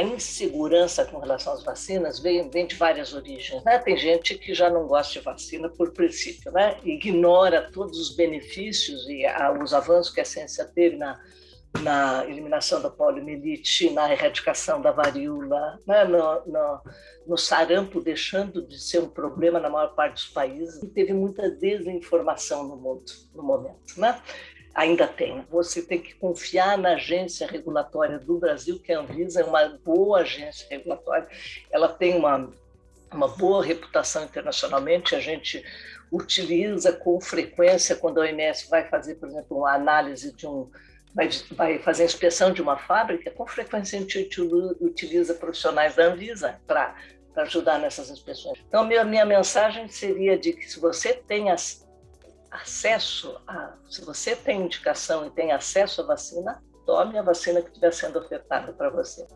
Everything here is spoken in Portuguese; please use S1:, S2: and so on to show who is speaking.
S1: insegurança com relação às vacinas vem, vem de várias origens. Né? Tem gente que já não gosta de vacina por princípio, né? ignora todos os benefícios e a, os avanços que a ciência teve na, na eliminação da poliomielite, na erradicação da varíola, né? no, no, no, sarampo deixando de ser um problema na maior parte dos países. E teve muita desinformação no mundo no momento. Né? Ainda tem. Você tem que confiar na agência regulatória do Brasil, que a Anvisa é uma boa agência regulatória. Ela tem uma, uma boa reputação internacionalmente. A gente utiliza com frequência quando a OMS vai fazer, por exemplo, uma análise de um vai, vai fazer a inspeção de uma fábrica, com frequência a gente utiliza profissionais da Anvisa para ajudar nessas inspeções. Então, minha, minha mensagem seria de que se você tem as acesso a, se você tem indicação e tem acesso à vacina, tome a vacina que estiver sendo ofertada para você.